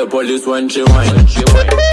the police when she whine. Call the